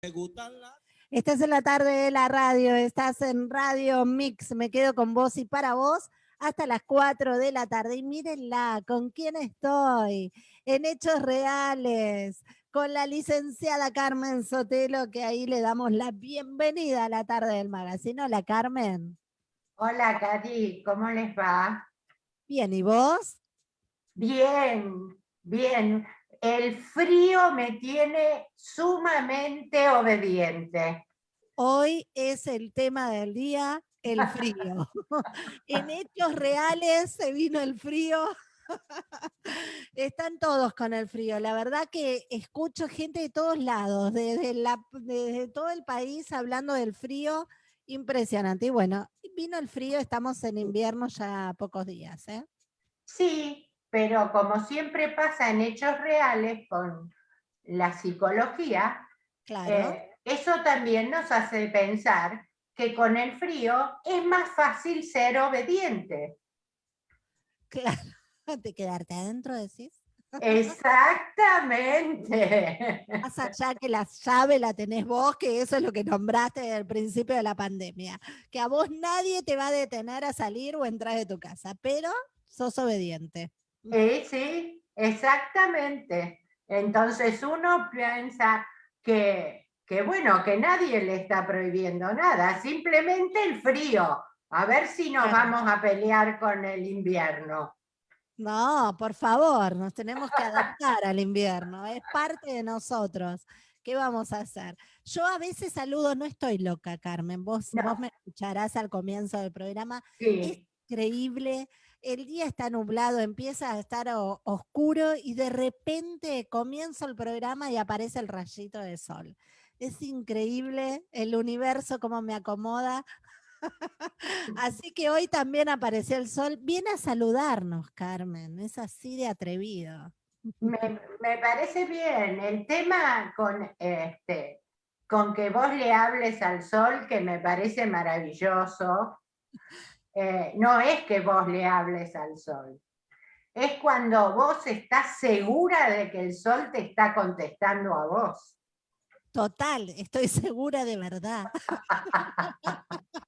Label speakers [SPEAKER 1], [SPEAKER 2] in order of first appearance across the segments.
[SPEAKER 1] Me gustan las...
[SPEAKER 2] Estás en la tarde de la radio, estás en Radio Mix, me quedo con vos y para vos hasta las 4 de la tarde. Y mírenla, ¿con quién estoy? En Hechos Reales, con la licenciada Carmen Sotelo, que ahí le damos la bienvenida a la tarde del magazine. Hola, Carmen.
[SPEAKER 3] Hola, Katy, ¿cómo les va?
[SPEAKER 2] Bien, ¿y vos?
[SPEAKER 3] Bien, bien. El frío me tiene sumamente obediente.
[SPEAKER 2] Hoy es el tema del día, el frío. en hechos reales se vino el frío. Están todos con el frío. La verdad que escucho gente de todos lados, desde, la, desde todo el país hablando del frío. Impresionante. Y bueno, vino el frío, estamos en invierno ya pocos días. ¿eh?
[SPEAKER 3] Sí, pero como siempre pasa en hechos reales con la psicología,
[SPEAKER 2] claro.
[SPEAKER 3] Eh, eso también nos hace pensar que con el frío es más fácil ser obediente.
[SPEAKER 2] Claro, de quedarte adentro, decís.
[SPEAKER 3] Exactamente.
[SPEAKER 2] Más allá que la llave la tenés vos, que eso es lo que nombraste desde el principio de la pandemia. Que a vos nadie te va a detener a salir o entrar de tu casa, pero sos obediente.
[SPEAKER 3] Sí, sí, exactamente. Entonces uno piensa que, que, bueno, que nadie le está prohibiendo nada, simplemente el frío. A ver si nos vamos a pelear con el invierno.
[SPEAKER 2] No, por favor, nos tenemos que adaptar al invierno, es parte de nosotros. ¿Qué vamos a hacer? Yo a veces saludo, no estoy loca, Carmen, vos, vos me escucharás al comienzo del programa.
[SPEAKER 3] Sí.
[SPEAKER 2] Es increíble el día está nublado, empieza a estar oscuro y de repente comienza el programa y aparece el rayito de sol. Es increíble el universo como me acomoda. así que hoy también apareció el sol. Viene a saludarnos, Carmen. Es así de atrevido.
[SPEAKER 3] Me, me parece bien. El tema con, este, con que vos le hables al sol, que me parece maravilloso, eh, no es que vos le hables al sol, es cuando vos estás segura de que el sol te está contestando a vos.
[SPEAKER 2] Total, estoy segura de verdad.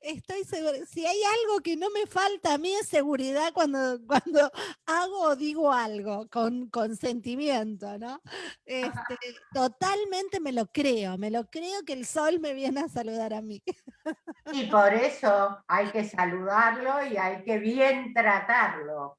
[SPEAKER 2] Estoy segura. Si hay algo que no me falta a mí es seguridad cuando, cuando hago o digo algo con consentimiento, ¿no? Este, totalmente me lo creo, me lo creo que el sol me viene a saludar a mí.
[SPEAKER 3] Y por eso hay que saludarlo y hay que bien tratarlo.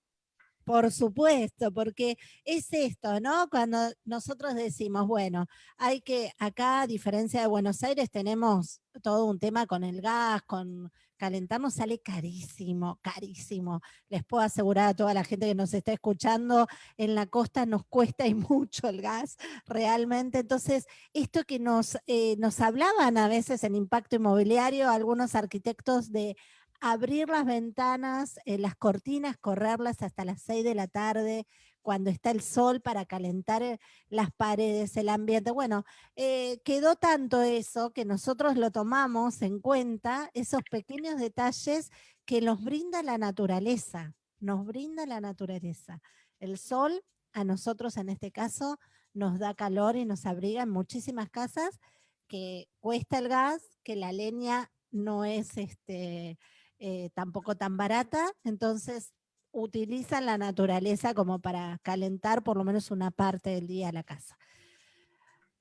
[SPEAKER 2] Por supuesto, porque es esto, ¿no? Cuando nosotros decimos, bueno, hay que, acá a diferencia de Buenos Aires tenemos todo un tema con el gas, con calentarnos sale carísimo, carísimo. Les puedo asegurar a toda la gente que nos está escuchando, en la costa nos cuesta y mucho el gas, realmente. Entonces, esto que nos, eh, nos hablaban a veces en impacto inmobiliario algunos arquitectos de abrir las ventanas, eh, las cortinas, correrlas hasta las 6 de la tarde, cuando está el sol para calentar eh, las paredes, el ambiente. Bueno, eh, quedó tanto eso que nosotros lo tomamos en cuenta, esos pequeños detalles que nos brinda la naturaleza, nos brinda la naturaleza. El sol, a nosotros en este caso, nos da calor y nos abriga en muchísimas casas, que cuesta el gas, que la leña no es este, eh, tampoco tan barata, entonces utilizan la naturaleza como para calentar por lo menos una parte del día la casa.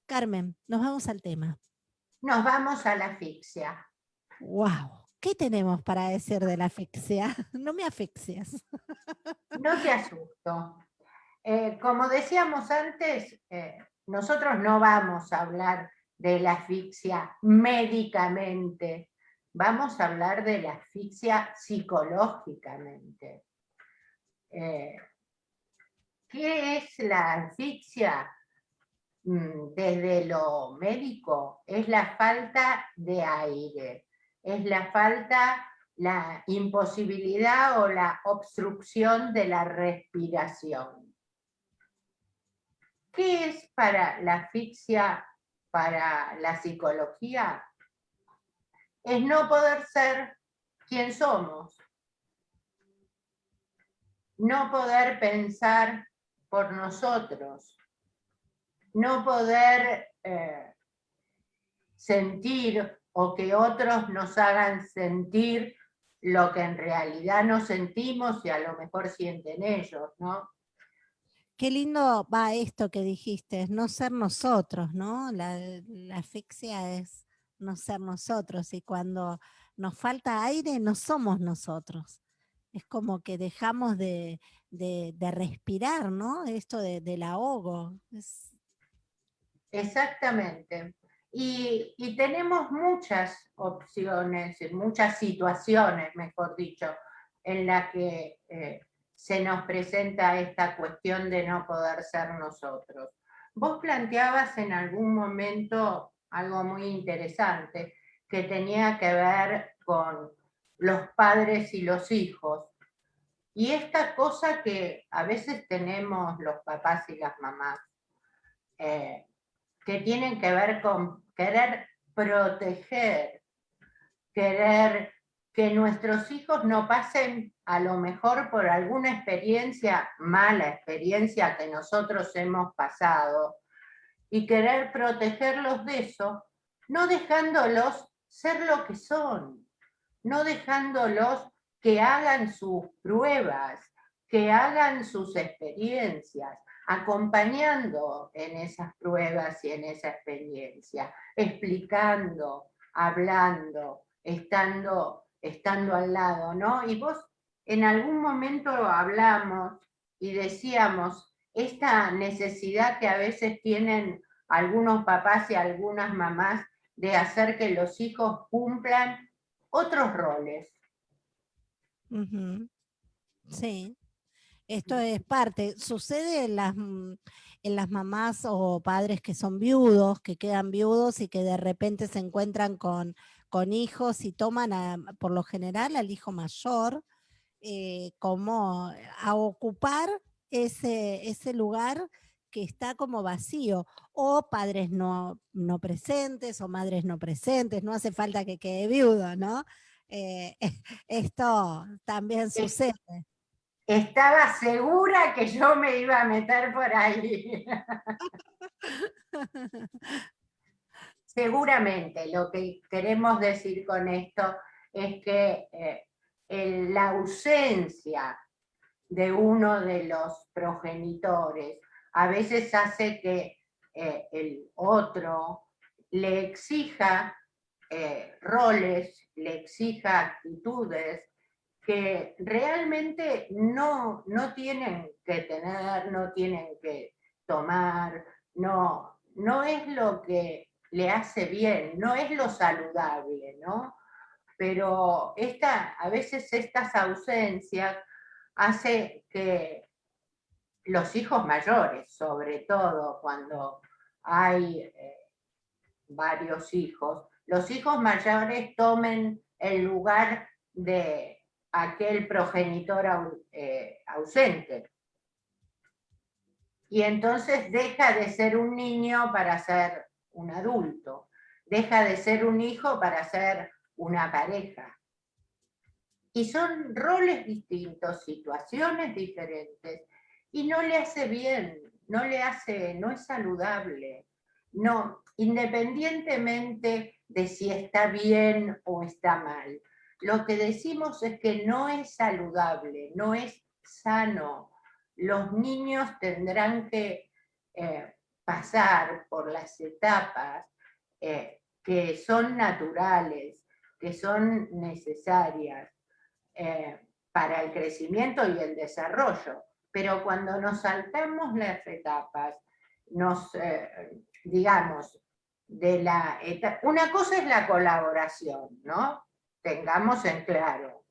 [SPEAKER 2] Carmen, nos vamos al tema.
[SPEAKER 3] Nos vamos a la asfixia.
[SPEAKER 2] ¡Wow! ¿Qué tenemos para decir de la asfixia? No me asfixias.
[SPEAKER 3] No te asusto. Eh, como decíamos antes, eh, nosotros no vamos a hablar de la asfixia médicamente, vamos a hablar de la asfixia psicológicamente. Eh, ¿Qué es la asfixia? Mm, desde lo médico, es la falta de aire, es la falta, la imposibilidad o la obstrucción de la respiración. ¿Qué es para la asfixia, para la psicología? Es no poder ser quien somos. No poder pensar por nosotros. No poder eh, sentir o que otros nos hagan sentir lo que en realidad no sentimos y a lo mejor sienten ellos, ¿no?
[SPEAKER 2] Qué lindo va esto que dijiste, no ser nosotros, ¿no? La, asfixia es no ser nosotros y cuando nos falta aire no somos nosotros. Es como que dejamos de, respirar, ¿no? Esto del ahogo.
[SPEAKER 3] Exactamente. Y, tenemos muchas opciones, muchas situaciones, mejor dicho, en las que eh, se nos presenta esta cuestión de no poder ser nosotros. Vos planteabas en algún momento algo muy interesante que tenía que ver con los padres y los hijos. Y esta cosa que a veces tenemos los papás y las mamás, eh, que tienen que ver con querer proteger, querer que nuestros hijos no pasen a lo mejor por alguna experiencia, mala experiencia que nosotros hemos pasado, y querer protegerlos de eso, no dejándolos ser lo que son, no dejándolos que hagan sus pruebas, que hagan sus experiencias, acompañando en esas pruebas y en esa experiencia, explicando, hablando, estando, estando al lado, ¿no? Y vos en algún momento hablamos y decíamos esta necesidad que a veces tienen algunos papás y algunas mamás de hacer que los hijos cumplan otros roles.
[SPEAKER 2] Sí. Esto es parte, sucede en las, mm, en las mamás o padres que son viudos, que quedan viudos y que de repente se encuentran con, con hijos y toman por lo general al hijo mayor eh, como a ocupar ese, ese lugar que está como vacío, o padres no, no presentes, o madres no presentes, no hace falta que quede viudo, ¿no? Eh, esto también sucede
[SPEAKER 3] estaba segura que yo me iba a meter por ahí. Seguramente lo que queremos decir con esto es que eh, la ausencia de uno de los progenitores a veces hace que eh, el otro le exija eh, roles, le exija actitudes, que realmente no, no tienen que tener, no tienen que tomar, no, no es lo que le hace bien, no es lo saludable, ¿no? Pero esta, a veces estas ausencias hace que los hijos mayores, sobre todo cuando hay eh, varios hijos, los hijos mayores tomen el lugar de aquel progenitor eh, ausente. Y entonces deja de ser un niño para ser un adulto, deja de ser un hijo para ser una pareja. Y son roles distintos, situaciones diferentes, y no le hace bien, no le hace, no es saludable. No, independientemente de si está bien o está mal lo que decimos es que no es saludable, no es sano. Los niños tendrán que eh, pasar por las etapas eh, que son naturales, que son necesarias eh, para el crecimiento y el desarrollo. Pero cuando nos saltamos las etapas, nos, digamos, de la una cosa es la colaboración, ¿no? tengamos en claro.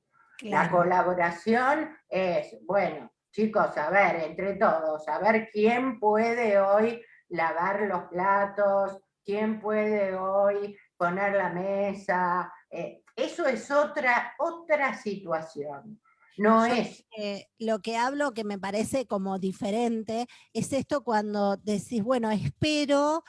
[SPEAKER 3] La colaboración es, bueno, chicos, a ver, entre todos, a ver quién puede hoy lavar los platos, quién puede hoy poner la mesa. Eh, eso es otra, otra situación. No es.
[SPEAKER 2] lo que hablo que me parece como diferente es esto cuando decís, bueno, espero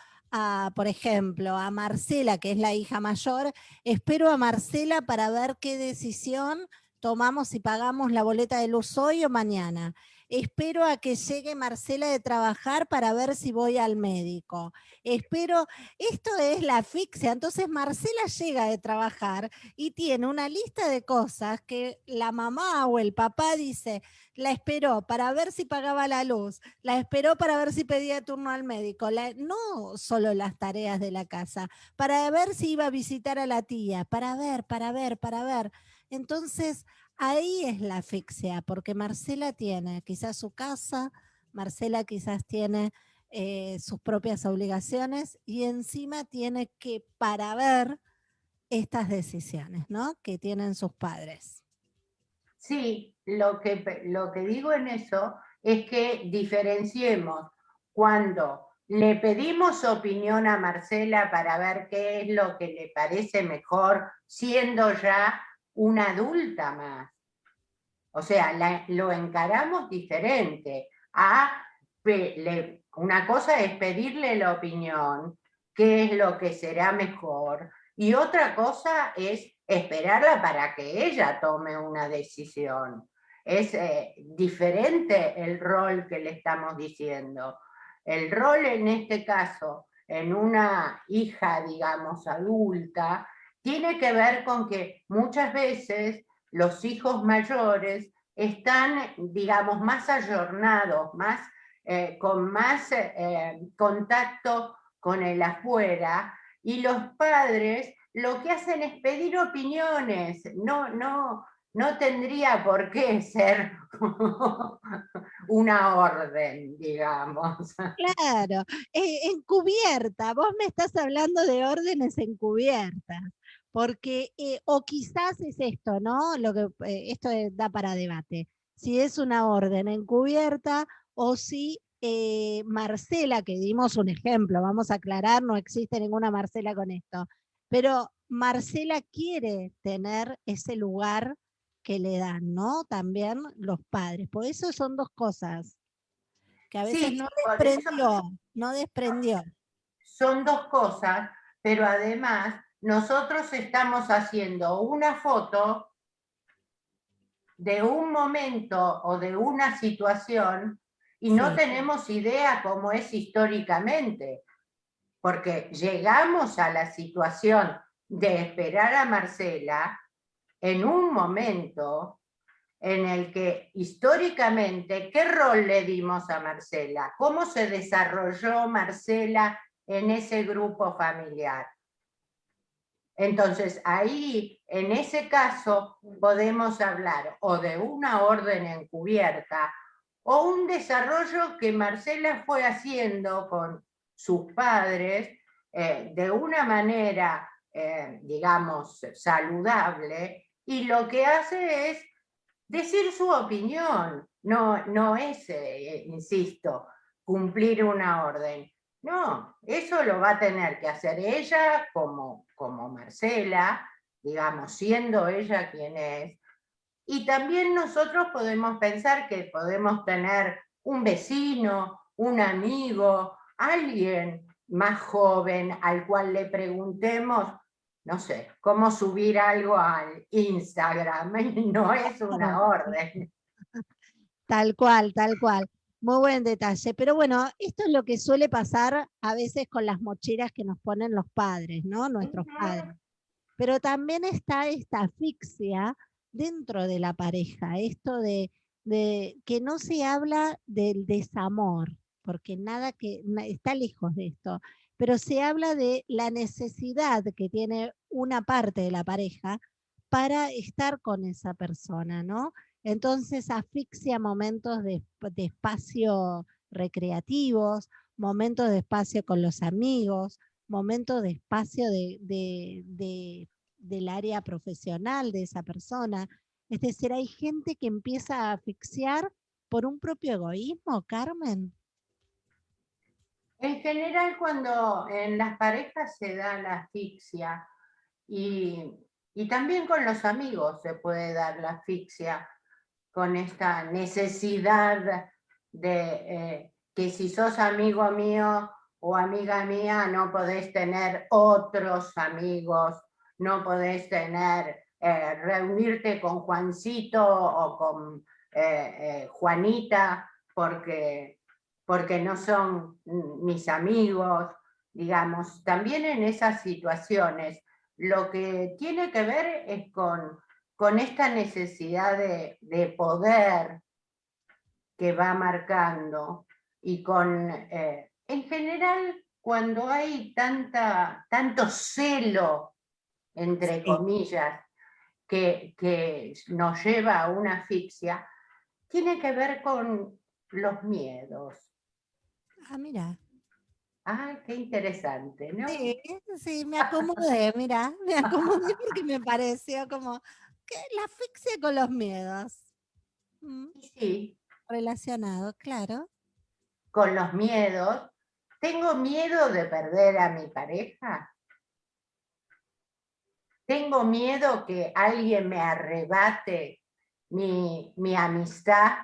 [SPEAKER 2] por ejemplo, a Marcela, que es la hija mayor, espero a Marcela para ver qué decisión tomamos si pagamos la boleta de luz hoy o mañana. Espero a que llegue Marcela de trabajar para ver si voy al médico, espero, esto es la asfixia, entonces Marcela llega de trabajar y tiene una lista de cosas que la mamá o el papá dice, la esperó para ver si pagaba la luz, la esperó para ver si pedía turno al médico, no solo las tareas de la casa, para ver si iba a visitar a la tía, para ver, para ver, para ver. Entonces, ahí es la asfixia, porque Marcela tiene quizás su casa, Marcela quizás tiene eh, sus propias obligaciones y encima tiene que para ver estas decisiones ¿no? que tienen sus padres.
[SPEAKER 3] Sí, lo que, lo que digo en eso es que diferenciemos cuando le pedimos opinión a Marcela para ver qué es lo que le parece mejor, siendo ya una adulta más. O sea, lo encaramos diferente. A, una cosa es pedirle la opinión, qué es lo que será mejor, y otra cosa es esperarla para que ella tome una decisión. Es eh, diferente el rol que le estamos diciendo. El rol en este caso, en una hija, digamos, adulta, tiene que ver con que muchas veces los hijos mayores están, digamos, más ayornados, más, eh, con más eh, contacto con el afuera, y los padres lo que hacen es pedir opiniones, no, no, no tendría por qué ser una orden, digamos.
[SPEAKER 2] Claro, eh, encubierta, vos me estás hablando de órdenes encubiertas, porque, eh, o quizás es esto, ¿no? Lo que, eh, esto da para debate, si es una orden encubierta o si Marcela, que dimos un ejemplo, vamos a aclarar, no existe ninguna Marcela con esto, pero Marcela quiere tener ese lugar que le dan, ¿no? También los padres. Por eso son dos cosas que a veces no desprendió, no desprendió.
[SPEAKER 3] Son dos cosas, pero además nosotros estamos haciendo una foto de un momento o de una situación y no tenemos idea cómo es históricamente, porque llegamos a la situación de esperar a Marcela en un momento en el que históricamente, ¿qué rol le dimos a Marcela? ¿Cómo se desarrolló Marcela en ese grupo familiar? Entonces ahí, en ese caso, podemos hablar o de una orden encubierta o un desarrollo que Marcela fue haciendo con sus padres eh, de una manera eh, digamos, saludable, y lo que hace es decir su opinión, no, no es, eh, insisto, cumplir una orden. No, eso lo va a tener que hacer ella como, como Marcela, digamos, siendo ella quien es. Y también nosotros podemos pensar que podemos tener un vecino, un amigo, alguien más joven al cual le preguntemos no sé, cómo subir algo al Instagram, no es una orden.
[SPEAKER 2] Tal cual, tal cual. Muy buen detalle. Pero bueno, esto es lo que suele pasar a veces con las mochilas que nos ponen los padres, ¿no? Nuestros padres. Pero también está esta asfixia dentro de la pareja, esto de, de que no se habla del desamor, porque nada que está lejos de esto pero se habla de la necesidad que tiene una parte de la pareja para estar con esa persona, ¿no? Entonces asfixia momentos de, espacio recreativos, momentos de espacio con los amigos, momentos de espacio del área profesional de esa persona. Es decir, hay gente que empieza a asfixiar por un propio egoísmo, Carmen.
[SPEAKER 3] En general, cuando en las parejas se da la asfixia y, también con los amigos se puede dar la asfixia, con esta necesidad de eh, que si sos amigo mío o amiga mía no podés tener otros amigos, no podés tener, eh, reunirte con Juancito o con eh, Juanita, porque, porque no son mis amigos, digamos, también en esas situaciones, lo que tiene que ver es con, con esta necesidad de, poder que va marcando y con, eh, en general, cuando hay tanta, tanto celo, entre comillas, que, que nos lleva a una asfixia, tiene que ver con los miedos.
[SPEAKER 2] Ah, mira.
[SPEAKER 3] Ah, qué interesante, ¿no?
[SPEAKER 2] Sí, sí, me acomodé, mira, me acomodé porque me pareció como que la asfixia con los miedos.
[SPEAKER 3] Mm. Sí.
[SPEAKER 2] Relacionado, claro.
[SPEAKER 3] Con los miedos. ¿Tengo miedo de perder a mi pareja? ¿Tengo miedo que alguien me arrebate mi, mi amistad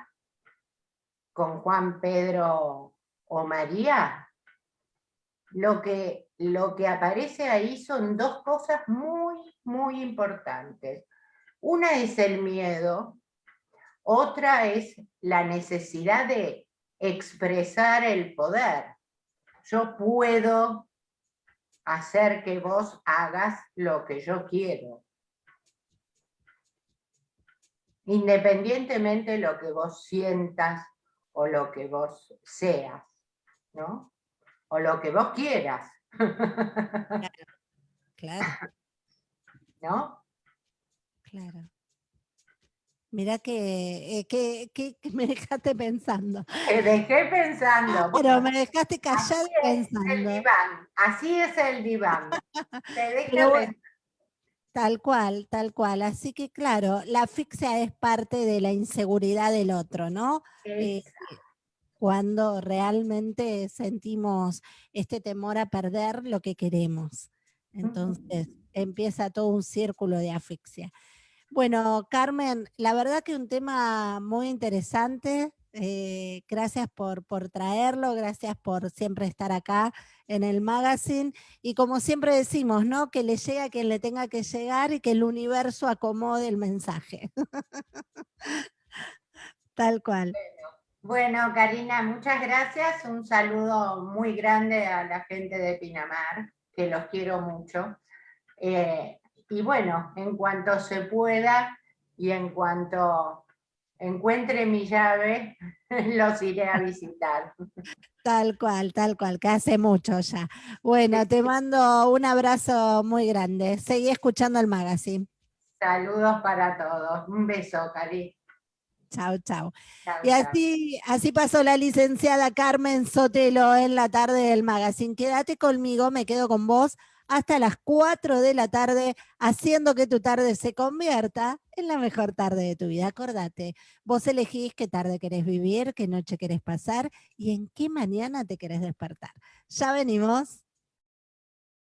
[SPEAKER 3] con Juan Pedro o María? lo que, lo que aparece ahí son dos cosas muy, muy importantes. Una es el miedo, otra es la necesidad de expresar el poder. Yo puedo hacer que vos hagas lo que yo quiero. Independientemente de lo que vos sientas o lo que vos seas, ¿no? o lo que vos quieras.
[SPEAKER 2] Claro.
[SPEAKER 3] ¿No?
[SPEAKER 2] Claro. Mira que, eh, que, que, me dejaste pensando.
[SPEAKER 3] Te dejé pensando.
[SPEAKER 2] Pero me dejaste callado pensando.
[SPEAKER 3] el diván. Así es el diván. Te
[SPEAKER 2] Tal cual, tal cual. Así que claro, la asfixia es parte de la inseguridad del otro, ¿no? Eh, cuando realmente sentimos este temor a perder lo que queremos. Entonces empieza todo un círculo de asfixia. Bueno, Carmen, la verdad que un tema muy interesante. Eh, gracias por, por traerlo, gracias por siempre estar acá en el magazine. Y como siempre decimos, ¿no? Que le llegue a quien le tenga que llegar y que el universo acomode el mensaje. Tal cual.
[SPEAKER 3] Bueno, Karina, muchas gracias. Un saludo muy grande a la gente de Pinamar, que los quiero mucho. Eh, y bueno, en cuanto se pueda y en cuanto encuentre mi llave, los iré a visitar.
[SPEAKER 2] Tal cual, tal cual, que hace mucho ya. Bueno, te mando un abrazo muy grande. Seguí escuchando el magazine.
[SPEAKER 3] Saludos para todos. Un beso, Cari.
[SPEAKER 2] Chao, chao. Y así, así pasó la licenciada Carmen Sotelo en la tarde del magazine. Quédate conmigo, me quedo con vos hasta las 4 de la tarde, haciendo que tu tarde se convierta en la mejor tarde de tu vida. Acordate, vos elegís qué tarde querés vivir, qué noche querés pasar y en qué mañana te querés despertar. Ya venimos.